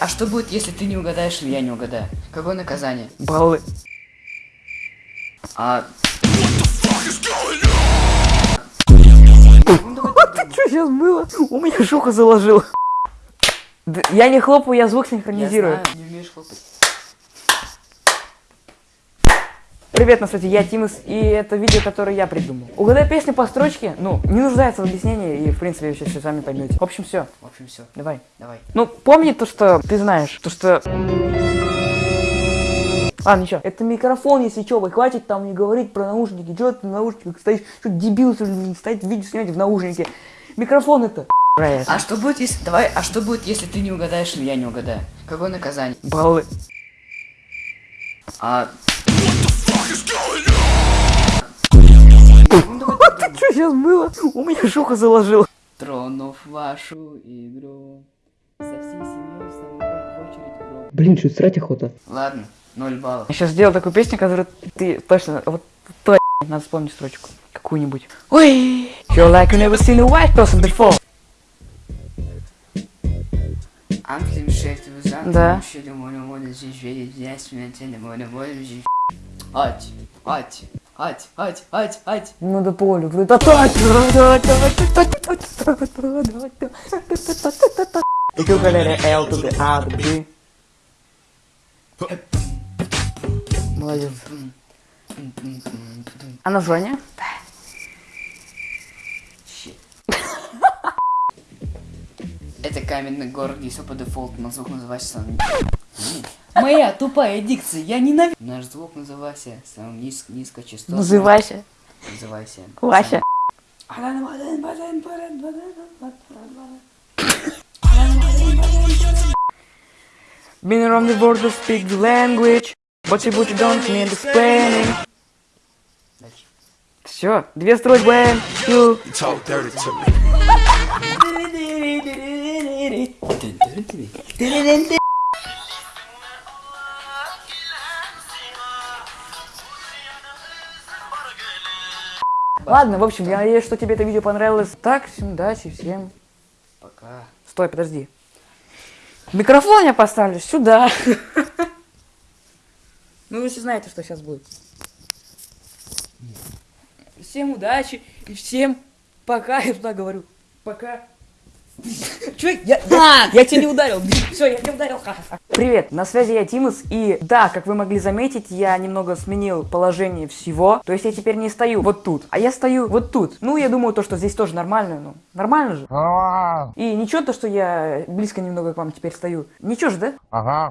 А что будет, если ты не угадаешь или я не угадаю? Какое наказание? Баллы. А... Это что сейчас было? У меня шуха заложил. Д- Я не хлопаю, я звук Я синхронизирую. знаю, не умеешь хлопать. Привет, на свете, я Тимус, и это видео, которое я придумал. Угадай песню по строчке, ну, не нуждается в объяснении, и, в принципе, вы сейчас все сами поймете. В общем, все, В общем, все. давай. Давай. Ну, помни то, что ты знаешь, то, что... А, ничего. Это микрофон, если что, вы хватит там не говорить про наушники. Чё ты в наушниках стоишь? Что дебил, стоит видео снимать в наушнике? Микрофон это. А что будет, если... Давай, а что будет, если ты не угадаешь или я не угадаю? Какое наказание? Баллы. А... Что сейчас было? У меня шуха заложил. Тронув вашу игру, со всей семьей с тобой в очередь в гроб. Блин, что срать охота. Ладно, ноль баллов. Я сейчас сделал такую песню, которую ты точно... Вот то надо вспомнить строчку. Какую-нибудь. Ой! You're like you never seen a white person before. Да. Ать, ать, ать, ать, ать, ать. Ну да полю. И ты угаляли L to the A to the B. Молодец. А название? Это каменный город, если по дефолту на звук называется. Моя тупая дикция, я ненавижу. Наш звук называйся самым низ... низкочастотным. Называйся. Называйся. Вася. Been around the world to speak the language, but you, but you don't need explaining. Дальше. Все, две строчки, when you... talk dirty to me. Ладно, в общем, я надеюсь, что тебе это видео понравилось. Так, всем удачи, всем... Пока. Стой, подожди. Микрофон я поставлю сюда. Ну, вы все знаете, что сейчас будет. Всем удачи и всем пока. Я туда говорю. Пока. Че? Я, я, я тебя не ударил. Все, я тебя ударил. Привет, на связи я Тимус. И да, как вы могли заметить, я немного сменил положение всего. То есть я теперь не стою вот тут, а я стою вот тут. Ну, я думаю, то, что здесь тоже нормально. Ну, нормально же. И ничего то, что я близко немного к вам теперь стою. Ничего же, да? Ага.